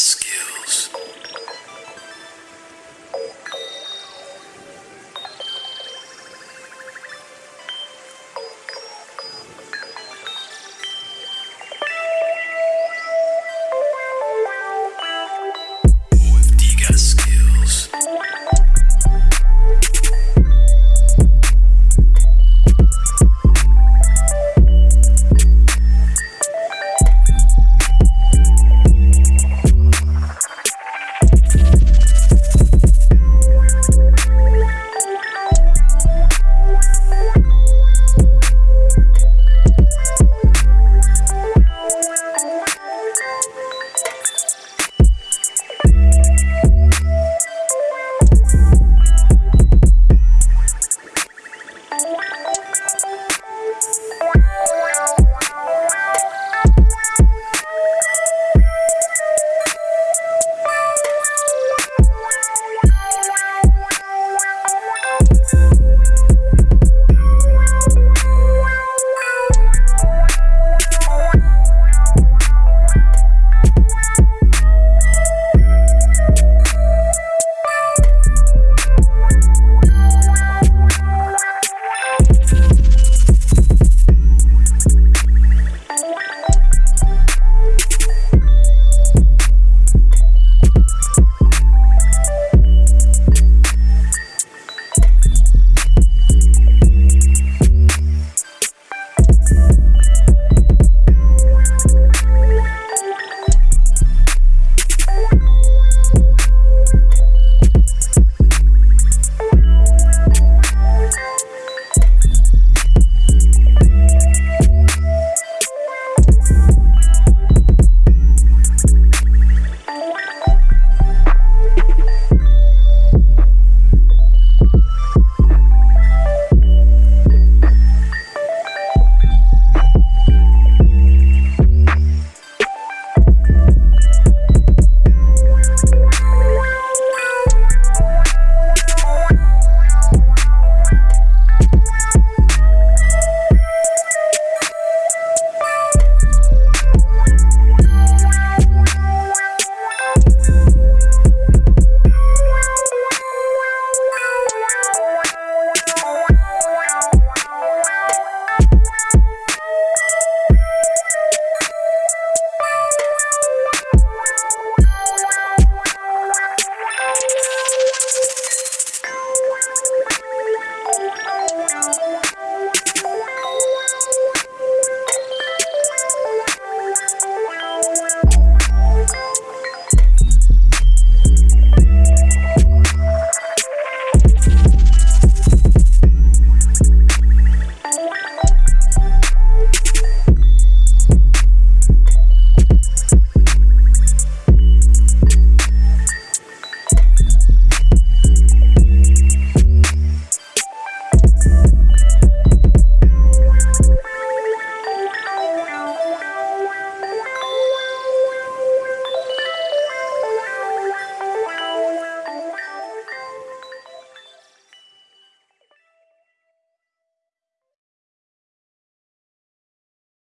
skills.